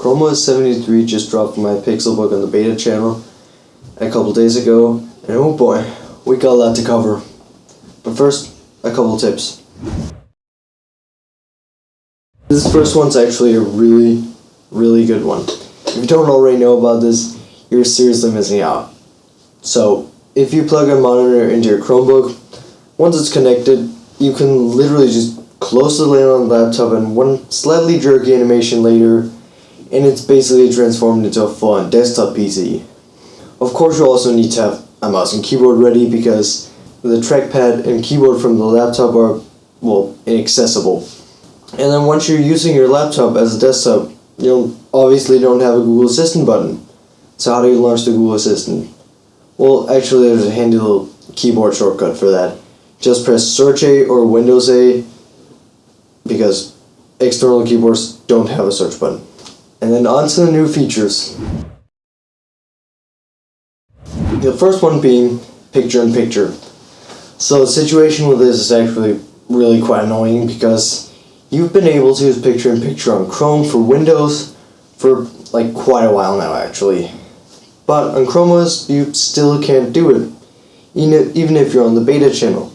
Chrome OS 73 just dropped my Pixelbook on the beta channel a couple days ago, and oh boy, we got a lot to cover. But first, a couple tips. This first one's actually a really, really good one. If you don't already know about this, you're seriously missing out. So, if you plug a monitor into your Chromebook, once it's connected, you can literally just close the lid on the laptop and one slightly jerky animation later, and it's basically transformed into a full-on desktop PC. Of course you also need to have a mouse and keyboard ready because the trackpad and keyboard from the laptop are, well, inaccessible. And then once you're using your laptop as a desktop, you obviously don't have a Google Assistant button. So how do you launch the Google Assistant? Well, actually there's a handy little keyboard shortcut for that. Just press Search A or Windows A because external keyboards don't have a search button. And then on to the new features. The first one being picture-in-picture. So the situation with this is actually really quite annoying because you've been able to use picture-in-picture on Chrome for Windows for like quite a while now actually. But on Chrome OS you still can't do it, even if you're on the beta channel.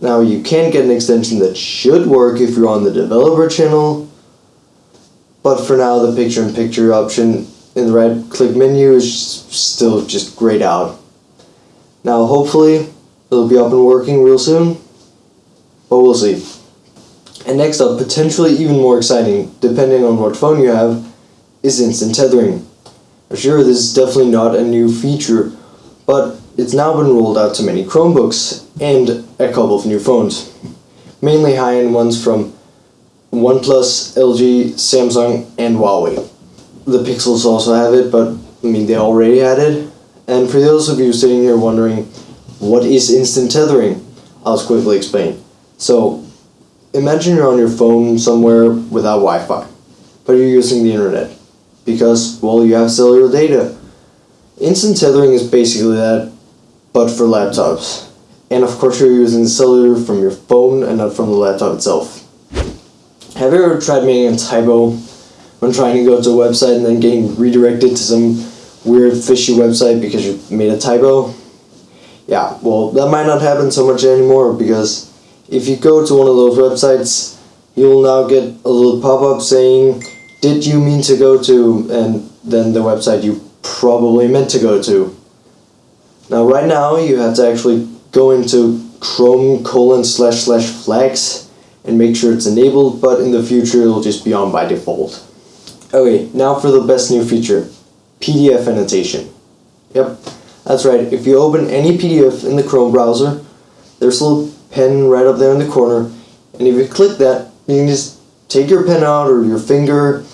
Now you can get an extension that should work if you're on the developer channel, but for now the picture-in-picture -picture option in the right click menu is still just grayed out. Now hopefully it'll be up and working real soon, but we'll see. And next up, potentially even more exciting, depending on what phone you have, is instant tethering. Sure, this is definitely not a new feature, but it's now been rolled out to many Chromebooks and a couple of new phones. Mainly high-end ones from OnePlus, LG, Samsung, and Huawei. The Pixels also have it, but I mean they already had it. And for those of you sitting here wondering, what is instant tethering? I'll quickly explain. So, imagine you're on your phone somewhere without Wi-Fi, but you're using the internet. Because, well, you have cellular data. Instant tethering is basically that, but for laptops. And of course you're using cellular from your phone and not from the laptop itself. Have you ever tried making a typo when trying to go to a website and then getting redirected to some weird fishy website because you made a typo? Yeah, well that might not happen so much anymore because if you go to one of those websites you'll now get a little pop-up saying did you mean to go to and then the website you probably meant to go to. Now right now you have to actually go into chrome colon slash slash flags and make sure it's enabled but in the future it'll just be on by default. Okay, now for the best new feature, PDF annotation. Yep, that's right, if you open any PDF in the Chrome browser, there's a little pen right up there in the corner and if you click that, you can just take your pen out or your finger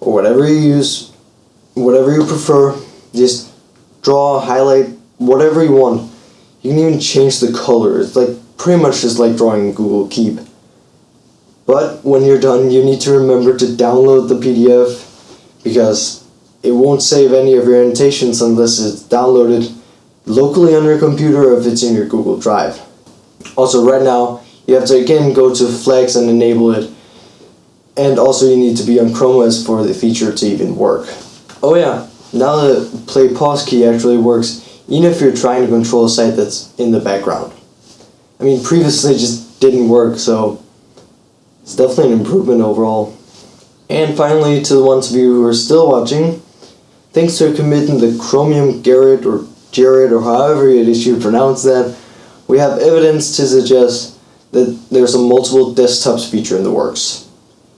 or whatever you use, whatever you prefer, just draw, highlight, whatever you want. You can even change the color. It's like pretty much just like drawing Google Keep. But when you're done, you need to remember to download the PDF because it won't save any of your annotations unless it's downloaded locally on your computer or if it's in your Google Drive. Also right now, you have to again go to Flags and enable it. And also you need to be on Chrome OS for the feature to even work. Oh yeah, now the play pause key actually works even if you're trying to control a site that's in the background. I mean, previously it just didn't work, so it's definitely an improvement overall. And finally, to the ones of you who are still watching, thanks to committing the Chromium Gerrit or Jared or however it is you pronounce that, we have evidence to suggest that there's a multiple desktops feature in the works.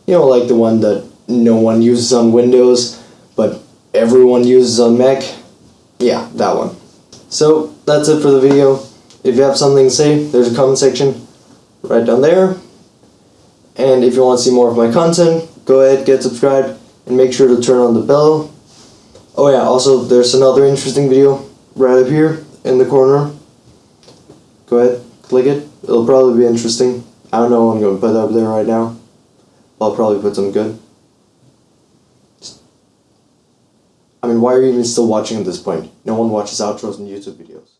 You know, like the one that no one uses on Windows, but everyone uses on Mac. Yeah, that one. So that's it for the video. If you have something to say, there's a comment section right down there. And if you want to see more of my content, go ahead, get subscribed, and make sure to turn on the bell. Oh yeah, also there's another interesting video right up here in the corner. Go ahead, click it. It'll probably be interesting. I don't know what I'm going to put up there right now. I'll probably put some good. I mean, why are you even still watching at this point? No one watches outros and YouTube videos.